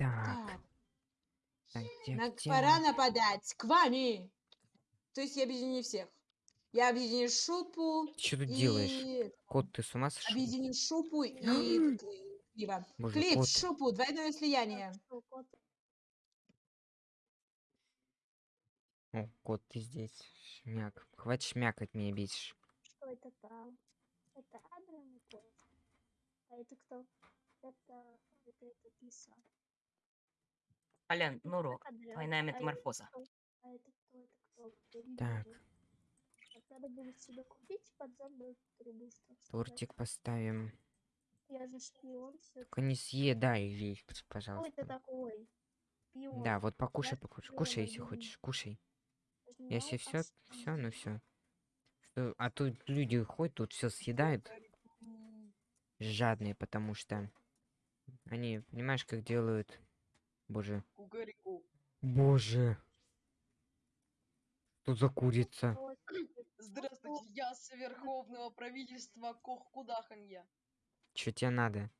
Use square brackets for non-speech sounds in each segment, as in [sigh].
Так. Так, Так, где, на- пора нападать. К вами. То есть я объединю всех. Я объединю шупу Ты что тут делаешь? и... Кот, ты с ума сошел? Объединю шупу и Кли- Клива. Клип, кот. шупу, двойное слияние. Кот? О, кот, ты здесь. Шмяк. Хватит шмякать, меня бесишь. Что это там? Это Адриан и Клэш. А это кто? Это... Это этот лиса. Алян, Нуру, Адриан. двойная А это метаморфоза. А это кто? Это кто? Так. Надо будет себе купить подзорную трубу. Тортик поставим. Я же шпион все. Только не съедай весь, Кто это пожалуйста. такой? Шпион. Да, вот покушай, Я покушай. Кушай, если хочешь. Кушай. Если все, все, ну все. А тут люди ходят, тут все съедают. Жадные, потому что они, понимаешь, как делают. Боже. Кукареку. Боже. Что за курица? Здравствуйте, я с Верховного правительства Кохкудаханья. Что тебе надо?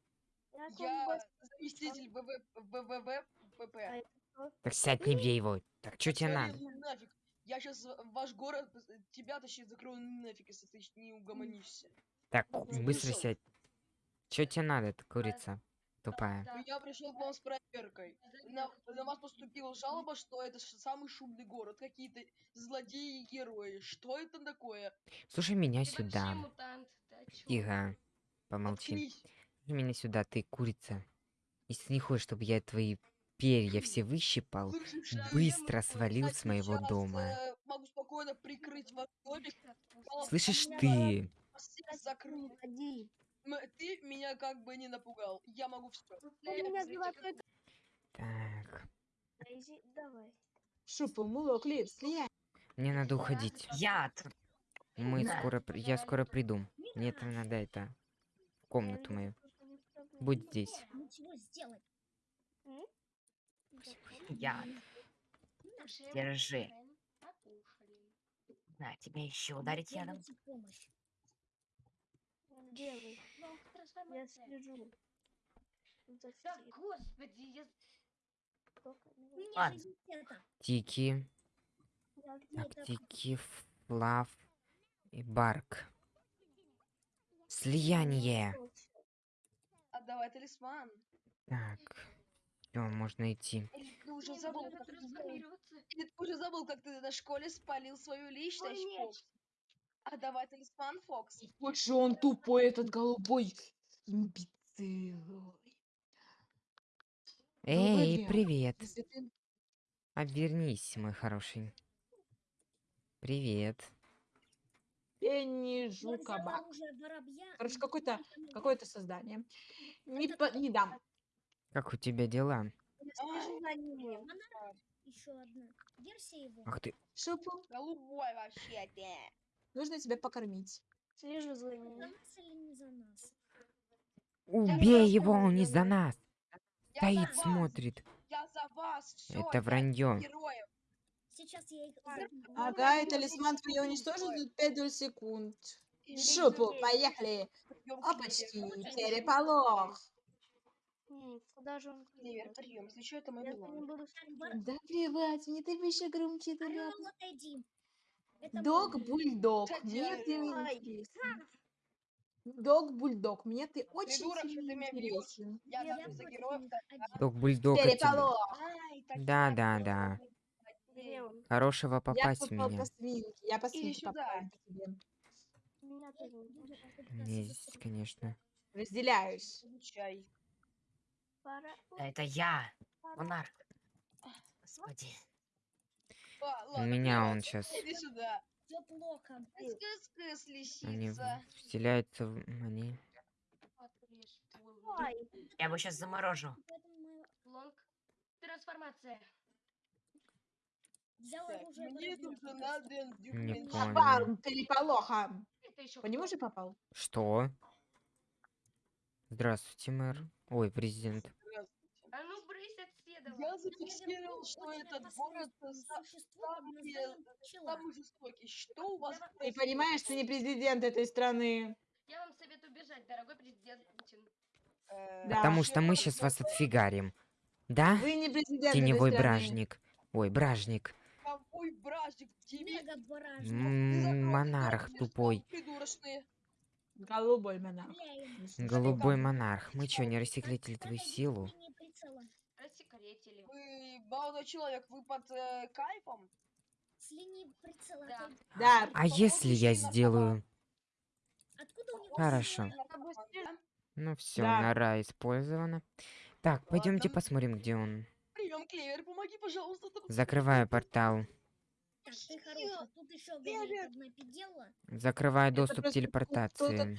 Я заместитель ВВ ВВВ А? Так сядь, не бей его. Так что тебе надо? Нафиг. Я сейчас ваш город, тебя точнее закрою нафиг, если ты не угомонишься. Так, быстро сядь. Что тебе надо, ты курица? Тупая. Я пришел к вам с проверкой. На, на вас поступила жалоба, что это самый шумный город. Какие-то злодеи и герои. Что это такое? Слушай меня Ты сюда. Тихо. Помолчи. Слушай меня сюда, ты курица. Если ты не хочешь, чтобы я твои перья все выщипал, а быстро я, свалил кстати, с моего сейчас, дома. э, могу спокойно прикрыть ваш домик. Слышишь ты? Ты меня как бы не напугал. Я могу все. У меня золотой Так. Давай. Шупу, муло, клип, слияние. Мне надо уходить. Яд! Мы Да. скоро, я скоро приду. Мне это надо это в комнату мою. Будь здесь. Ничего сделать. Яд! Держи. На, тебе еще ударить ядом. Делай. Ну, Я слежу. За Да, господи, я... Ладно. Тики. Так? Тики, Флав и Барк. Слияние. Отдавай талисман. Так. Все, можно идти. Или ты уже забыл, как ты, забыл, как ты на школе спалил свою личность, Фокс? Отдавай талисман, Фокс. Вот же он тупой, этот голубой имбецил. Эй, привет. Обернись, мой хороший. Привет. Пенни Жукабак. Короче, какое-то это какое-то создание. Не, по- не дам. Как у тебя дела? Ах ты. Шупу, Голубой вообще ты. Нужно тебя покормить. Слежу за Ну, За нас или не за нас? Убей его, он не за нас. Я Стоит, за вас, смотрит. Я за вас, все. Это вранье. Сейчас я их забью. Ага, и талисман твой уничтожен за 5 доль секунд. Шупу, поехали. Опачки, переполох. Куда же он? Привет, прием. Если что, это мой ним. Да плевать, мне ты выше громче ляпнул. отойди. Это Дог мой. бульдог. Кстати, Мне ты Ай. интересен. Дог бульдог. Мне ты очень Придурок, что сильно ты меня бьёшь. интересен. Я за, героев. так, один. Док бульдог Да, да, да. Хорошего Я попасть в попал меня. по свинке. Я по свинке сюда. попала по тебе. Здесь, конечно. Разделяюсь. Получай. Это я, монарх. Господи. У меня он сейчас. Все плохо. Они вселяются в... Они... Я его сейчас заморожу. Лонг. Трансформация. мне тут надо Не. Попал переполоха. Это еще По нему же попал? Что? Здравствуйте, мэр. Ой, президент. А ну брысь от седова. Я зафиксировал, что этот город са- самый, самый жестокий. Что у вас. Ты понимаешь, ты не президент этой страны. Я вам советую бежать, дорогой президент Путин. Э, Да. Потому что мы сейчас вас отфигарим. Да? Вы не президент Теневой бражник. Ой, бражник. Какой бражник Монарх тупой. Голубой монарх. Голубой монарх. Мы чё, не рассекретили твою силу? Рассекретили. Вы, молодой человек, вы под э, кайфом? С линии прицела. Да. Да, А если я сделаю... Откуда у него Хорошо. Ну все, Да. нора использована. Так, пойдемте посмотрим, где он. Прием, Клевер, помоги, пожалуйста. там Закрываю портал. Так. Закрываю доступ просто телепортации.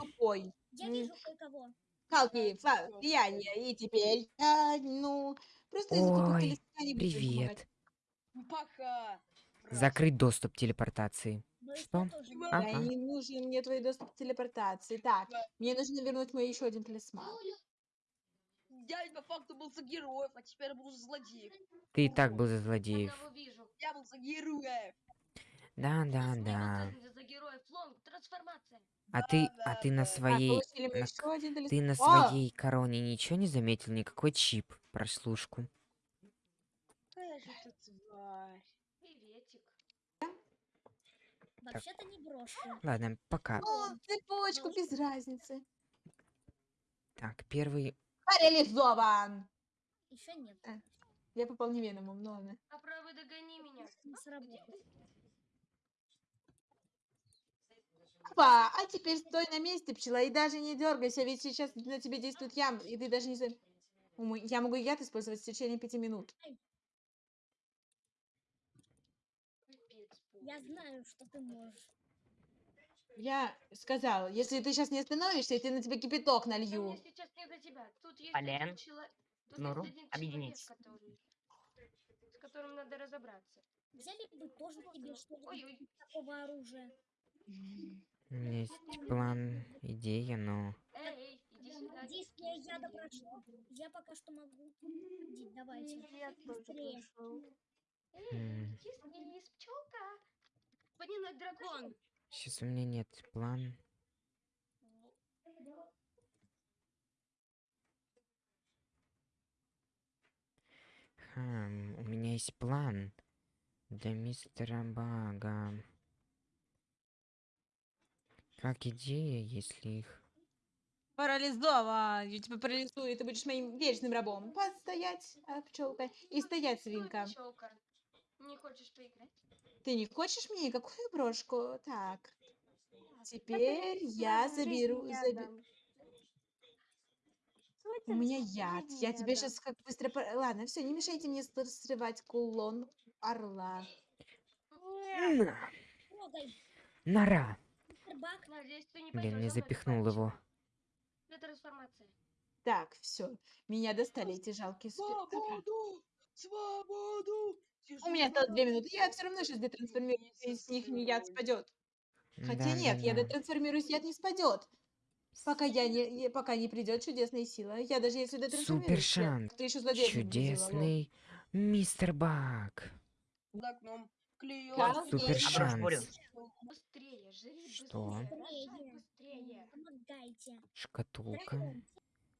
Я вижу кое-кого. Палки, фа- влияние. И теперь, а, ну, просто из-за таких Ой, я не. Привет. Пока. Закрыть доступ телепортации. Но их Что? я Ага. Не нужен мне твой доступ к телепортации. Так, Да. мне нужно вернуть мой еще один талисман. Я по факту был за героев, а теперь буду за злодеев. Ты и так был за злодеев. Я был за героев. Да, да, да. А ты, а ты на своей, мы на ты на своей короне ничего не заметил? Никакой чип, прослушку. Какая же ты тварь. Приветик. Вообще-то не брошка. Ладно, пока. О, цепочку, без разницы. Так, первый... Парализован! Еще нет. Я попал не веномом, ну ладно. А правый догони меня. Не сработает. Опа, а теперь стой на месте, пчела, и даже не дергайся, ведь сейчас на тебя действует ям, и ты даже не... Я могу яд использовать в течение пяти минут. Я знаю, что ты можешь. Я сказал, если ты сейчас не остановишься, я тебе на тебя кипяток налью. Полен, Нуру, объединитесь. который... С которым надо разобраться. Взяли бы тоже тебе что-нибудь такого оружия. У меня есть план, идея, но... Эй. Действие яда прошло. Я пока что могу. Иди, давайте. Я тоже Быстрее. Эй, М. киснись, пчелка. Поднимай дракон. Сейчас у меня нет план. Хм, у меня есть план для мистера Бага. Как идея, если их... Парализован! Я тебя парализую, и ты будешь моим вечным рабом. Постоять, а, пчелка, и стоять, свинка. пчелка. Не хочешь поиграть? Ты не хочешь мне никакую брошку? Так. Теперь я заберу... У меня яд. Я тебе сейчас как быстро... пор- Ладно, все, не мешайте мне срывать кулон орла. На! Нора! Блин, не запихнул его. Трансформация. Так, все. Меня достали эти жалкие Свободу! Свободу! У меня осталось две минуты. Я все равно сейчас детрансформируюсь, и с них не яд спадет. Хотя нет, я Да-да-да. детрансформируюсь, яд не спадет. Пока я не, пока не придет чудесная сила. Я даже если детрансформируюсь, Супер я- шанс. ты еще. Чудесный мистер Баг. За окном. Клюет. Супер шанс. Быстрее, жри Что? быстрее. Шкатулка.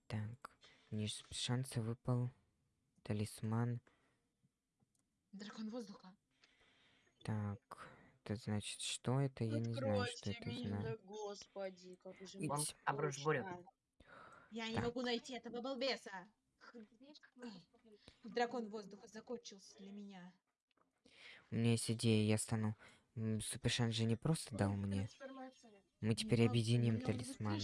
Так. С шанса выпал талисман. Дракон воздуха. Так. Это значит, что это? Я не знаю, что это меня, знаю. господи, как же Ить. вам Лонг, обрушь бурю. скучно. Я не могу найти этого балбеса. Дракон воздуха закончился для меня. У меня есть идея, я стану... М, Супершанс же не просто дал мне. Мы теперь объединим он талисман.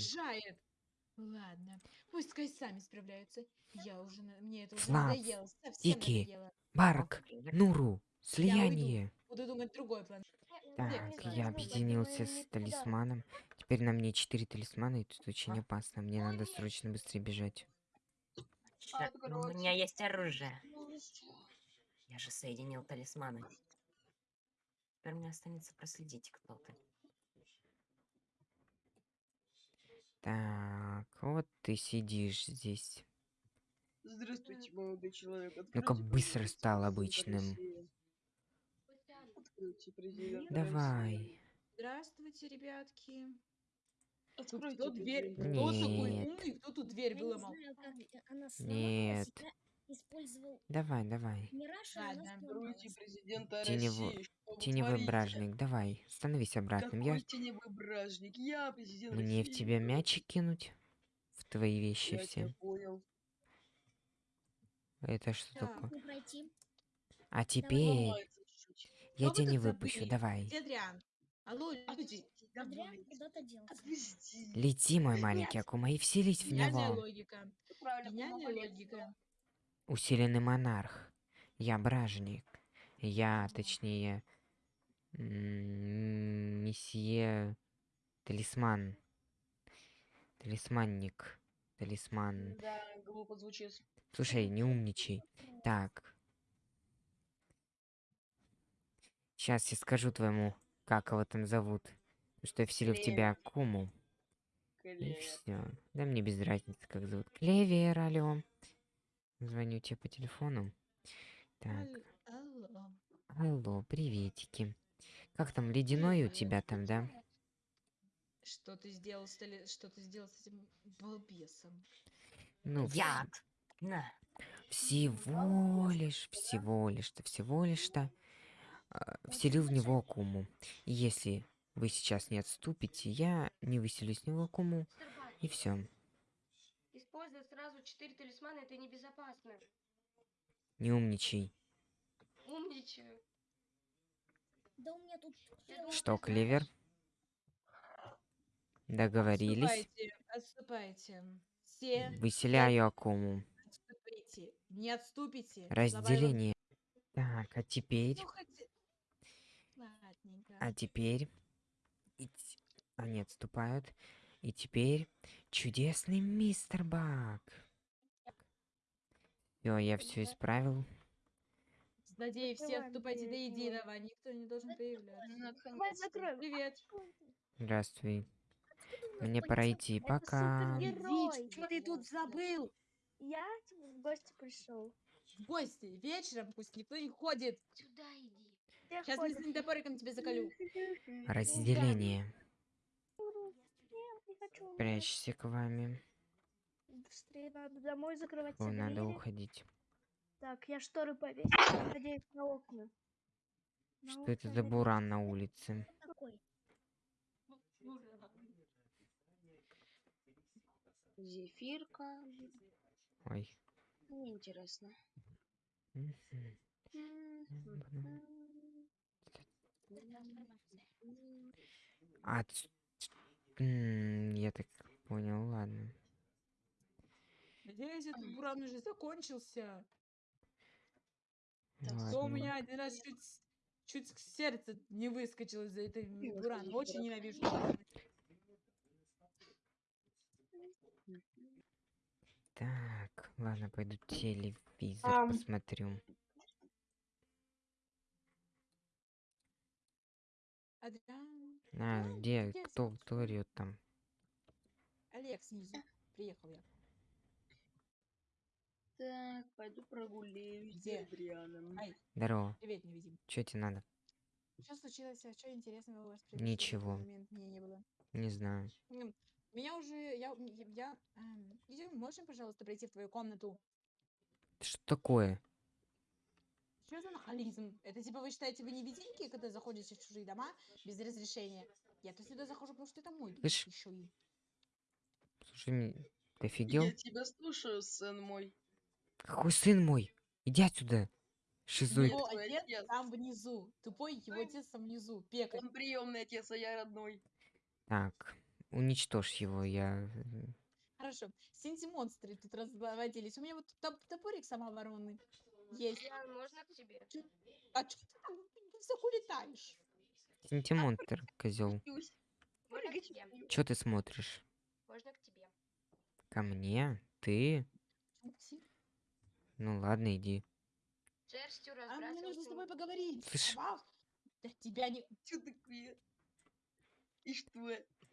Ладно, пускай сами справляются. Я уже, на- мне это уже Слав, надоело, надоело. Барк! Нуру! Слияние! Буду думать другой план. Так, я ну, объединился понимаю, с талисманом. Теперь на мне четыре талисмана, и тут очень А? опасно. Мне надо срочно быстрее бежать. Ну, У меня есть оружие. Я же соединил талисманы. Теперь мне останется проследить, кто ты. Так, вот ты сидишь здесь. Здравствуйте, молодой человек. Ну-ка, быстро стал обычным. Давай. Здравствуйте, ребятки. Откройте, Кто дверь? Кто такой умный? Кто тут дверь выломал? Нет. Использовал Давай, давай. Мираж, Руки упал. президента Тенево- России. Теневой творите? бражник, давай. Становись обратным. Какой Я... теневой бражник? Я президент Мне в России. тебя мячик кинуть? В твои вещи Я все. понял. Это что Так. такое? Пройти. А теперь чуть-чуть. я тебя не выпущу, забыли? давай. Адриан? Алло, люди. Адриан куда-то делся. Лети, мой маленький Акума, и вселись в Гениальная него. логика. Правильно, Гениальная логика. Усиленный монарх. Я бражник. Я, точнее, месье Талисман. Талисманник. Талисман. Да, глупо звучит. Слушай, не умничай. Так. Сейчас я скажу твоему, как его там зовут. Что я вселю в тебя Акуму. И Клевер. все. Да мне без разницы, как зовут. Клевер, алло. Звоню тебе по телефону. Так, Ал- Алло. алло, приветики. Как там, ледяной у тебя там, да? Что ты сделал с, что ты сделал с этим балбесом? Ну, Яд. На. всего лишь, всего лишь-то, всего лишь-то а, вселил в него Акуму. И если вы сейчас не отступите, я не выселю с него Акуму, Бак, и все. Четыре талисмана это небезопасно. Не умничай. Умничаю. Да у меня тут... Что, Клевер? Договорились? Отступайте, отступайте. Все Выселяю Акуму. отступите. Не отступите. Разделение. Так, а теперь... Ну, хоть-. А теперь... и Они отступают. И теперь чудесный мистер Бак. Все, я все исправил. Злодеи, все отступайте до единого. Никто не должен появляться. Привет. Здравствуй. Мне пора идти. Пока. Что ты тут забыл? Я в гости пришел. В гости. Вечером пусть никто не ходит. Сюда иди. Сейчас мы с топориком тебе заколю. Разделение. Прячься к вами. Быстрее надо домой закрывать О, надо уходить. Так, я шторы повесил, надеюсь, на окна. На Что это окна за надеюсь. буран на улице? Зефирка. Ой. Неинтересно. Мгм. А, я так понял, ладно. Надеюсь, этот буран уже закончился. Так, то у меня один раз чуть, с- чуть сердце не выскочило из-за этой бурана. ходить, Очень ненавижу. Так, ладно, пойду телевизор Ам. посмотрю. Адриан. А, где? Кто, кто орёт там? Олег снизу. Приехал я. Так, пойду прогуляюсь с Где? Адрианом. Ай, Здорово. привет, невидим. Что тебе надо? Что случилось? А что интересного у вас произошло? Ничего. момент? Мне не было. Не знаю. М, Меня уже, я, я, эм, идем, можем, пожалуйста, пройти в твою комнату? Что такое? Что за нахализм? Это типа вы считаете, вы невидимки, когда заходите в чужие дома без разрешения? Я-то сюда захожу, потому что это мой дом Слышь, еще и. Слушай, ты офигел? Я тебя слушаю, сын мой. Какой сын мой? Иди отсюда. Шизоид. Его твой отец там внизу. Тупой его отец там внизу. Пекарь. Он приемный отец, а я родной. Так, уничтожь его, я... м, Хорошо. Синти-монстры тут разводились. У меня вот топ- топорик самооборонный есть. Адриан, можно к тебе? А что ты там высоко летаешь? Синтимонстр, козел. Че ты смотришь? Можно к тебе? Ко мне? Ты? Упси. Ну ладно, иди. Шерстью А мне нужно с тобой поговорить. Слышь. Вау. Да тебя не... Чё такое? И что?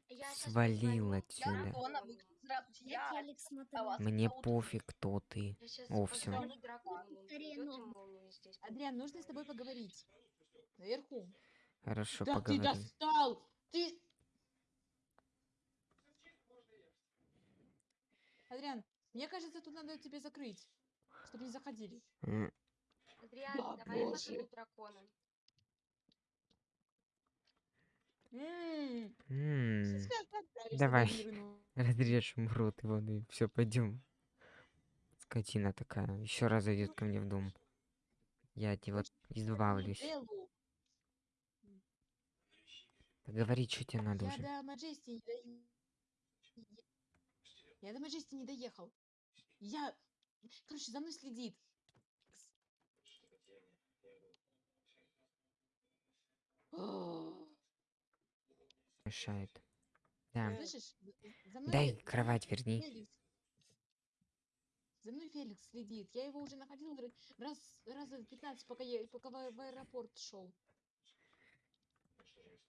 Я Свалил отсюда. Я а вас Мне пофиг, кто ты. О, ну. здесь. Адриан, нужно с тобой поговорить. Наверху. Хорошо, да поговорим. ты достал! Ты... Адриан, мне кажется, тут надо тебе закрыть. Чтобы не заходили. Адриан, Да, давай позову дракона. Давай. Мирну. Разрежем рот его, ну и все, пойдем. Скотина такая. Еще раз зайдет ко мне в дом. Я от него избавлюсь. Говори, что тебе надо Я уже. до Маджести не до... Я до Маджести не доехал. Я... Короче, за мной следит. Мешает. [gasps] Да. Слышишь? Мной Дай кровать верни. Феликс. За мной Феликс следит. Я его уже находил раз, раза 15, пока я пока в, аэропорт шел.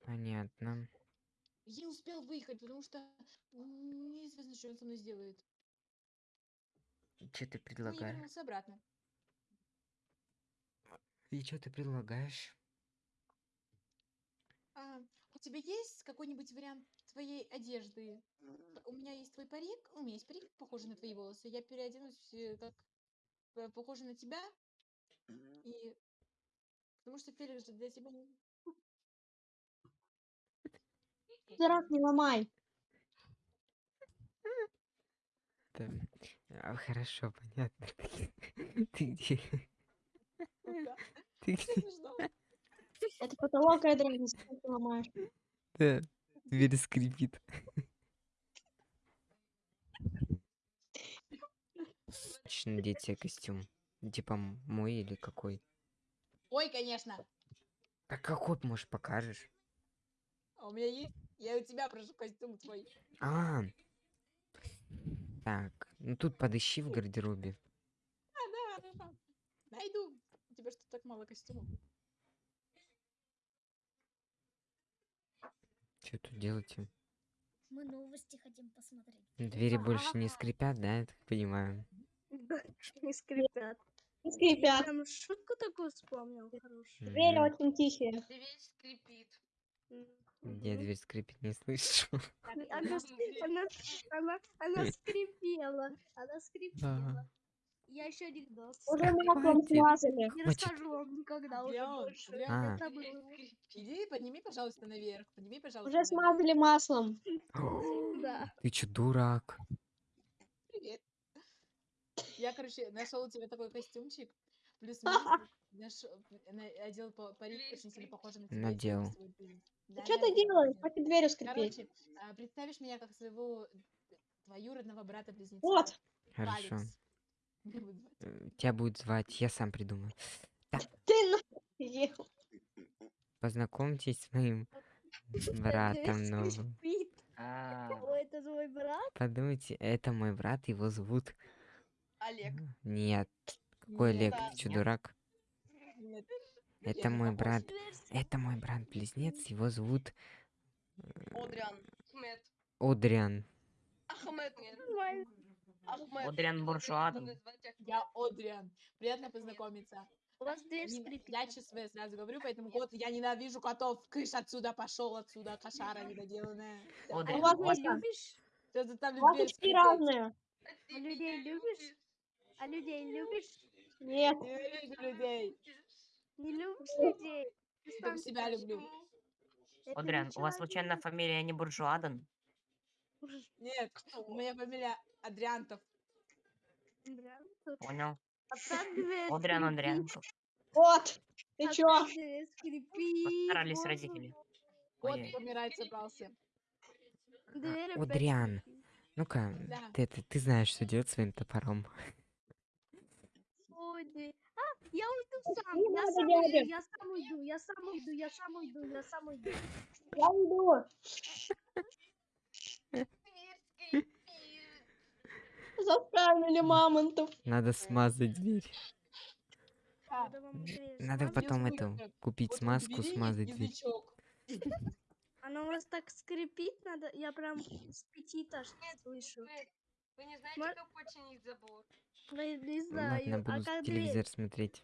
Понятно. Я успел выехать, потому что неизвестно, что он со мной сделает. Что ты Ну, я предлагаешь? вернулся обратно. И что ты предлагаешь? А, у тебя есть какой-нибудь вариант твоей одежды? У меня есть твой парик, у меня есть парик, похожий на твои волосы. Я переоденусь э, как э, похожий на тебя. И потому что Феликс же для тебя не... Дурак, не ломай. Да. А, хорошо, понятно. [laughs] Ты где? [laughs] Ты где? Это потолок, зачем ты ломаешь? Да. Дверь скрипит. Хочешь надеть себе костюм? Типа мой или какой? Ой, конечно. А какой, может, покажешь? А у меня есть. Я у тебя прошу костюм твой. А. Так, ну тут подыщи в гардеробе. А, да, хорошо. Найду. У тебя что так мало костюмов? Что тут делаете? Мы новости хотим посмотреть. Двери больше не скрипят, да, я так понимаю? Не скрипят. Не скрипят. Прям шутку такую вспомнил хорошую. Двери очень тихие. Дверь скрипит. Я дверь скрипит не слышу. Она, с- она, она, она скрипела. Она скрипела. Я еще анекдот. Уже маслом хватит. смазали. Не расскажу вам никогда уже больше. А. Иди, подними, пожалуйста, наверх. Подними, пожалуйста. Уже наверх. смазали маслом. [gasps] Да. Ты чё, дурак? Привет. Я, короче, нашел у тебя такой костюмчик. [laughs] Плюс-минус. Нашел- на- Одел па- парик, очень сильно похожий на тебя. Надел. Да, Что ты делаешь? Хватит дверью скрипеть. Короче, а, представишь меня как своего э, твоюродного брата-близнеца. Вот. Хорошо. Э, Тебя будет звать, я сам придумаю. Ты нахуй. Познакомьтесь с моим [laughs] братом новым. А, это твой брат? Подумайте, это мой брат, его зовут... Олег. Нет, какой Олег, ты нет. дурак? [laughs] Это не мой брат, это мой брат-близнец, его зовут Одриан. Ахмед. Одриан. Ахмед. Ахмед. Одриан Ахмед. Я Одриан. Приятно познакомиться. У вас дверь Не- скрипит. Я ЧСВ сразу говорю, поэтому кот, я ненавижу котов. Кыш отсюда, пошел отсюда, кошара недоделанная. А Одриан, у вас у вас Людей там- любишь? У вас очки разные. А А людей любишь? А людей любишь? Нет. Ненавижу людей. Не любишь людей? Ты Только сам себя люблю. Это Одриан, у вас случайно фамилия не Буржуадан? Нет, моя фамилия Адриантов. Понял. Одриан. Андрянков. Вот. Ты чё? Постарались родители. Ой-ой. помирать собрался. Опять Одриан. Ну-ка, Да. ты, ты, ты знаешь, что делать своим топором. Я уйду сам. Не Я сам уйду, я сам уйду, я сам уйду, я сам уйду, я сам уйду. Я скрипит. Заставили мамонтов. Надо смазать дверь. Надо потом это купить смазку, смазать дверь. Она у вас так скрипит, надо, я прям с пяти этаж слышу. Вы не знаете, Ма- как починить забор? Да, не Ладно, знаю, а буду как телевизор смотреть.